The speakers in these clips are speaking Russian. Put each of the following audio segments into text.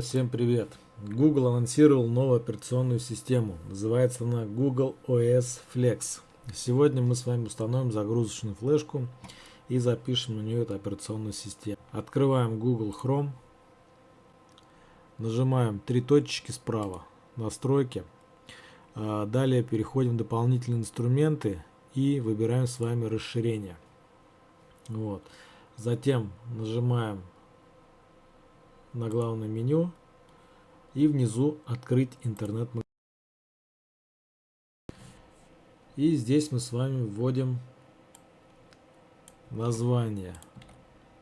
Всем привет! Google анонсировал новую операционную систему. Называется она Google OS Flex. Сегодня мы с вами установим загрузочную флешку и запишем на нее эту операционную систему. Открываем Google Chrome. Нажимаем три точки справа. Настройки. А, далее переходим в дополнительные инструменты и выбираем с вами расширение. Вот. Затем нажимаем на главное меню и внизу открыть интернет магазин. И здесь мы с вами вводим название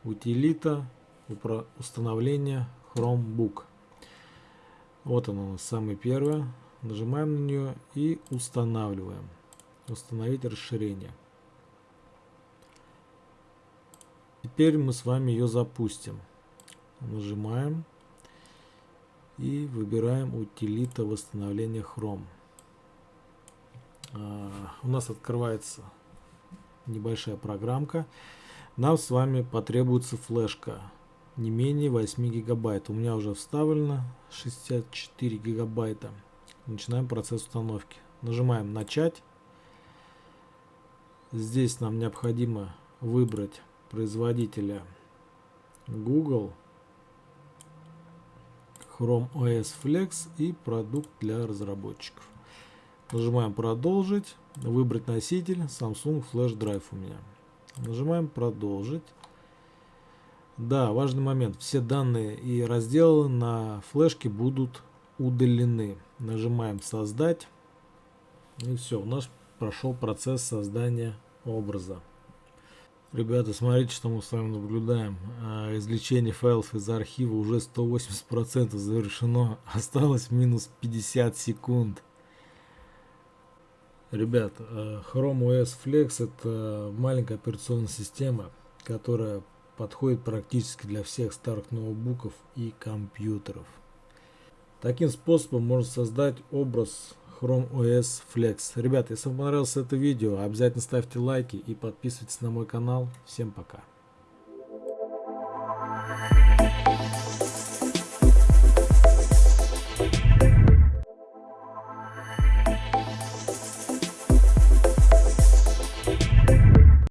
утилита установления Chromebook. Вот оно у нас самое первое. Нажимаем на нее и устанавливаем. Установить расширение. Теперь мы с вами ее запустим нажимаем и выбираем утилита восстановления Chrome. А, у нас открывается небольшая программка. Нам с вами потребуется флешка не менее 8 гигабайт. У меня уже вставлено 64 гигабайта. Начинаем процесс установки. Нажимаем начать. Здесь нам необходимо выбрать производителя Google Chrome OS Flex и продукт для разработчиков. Нажимаем продолжить, выбрать носитель Samsung Flash Drive у меня. Нажимаем продолжить. Да, важный момент. Все данные и разделы на флешке будут удалены. Нажимаем создать. И все, у нас прошел процесс создания образа. Ребята, смотрите, что мы с вами наблюдаем. А, извлечение файлов из архива уже 180% завершено. Осталось минус 50 секунд. Ребят, а, Chrome OS Flex это маленькая операционная система, которая подходит практически для всех старых ноутбуков и компьютеров. Таким способом можно создать образ Chrome OS Flex. Ребята, если вам понравилось это видео, обязательно ставьте лайки и подписывайтесь на мой канал. Всем пока.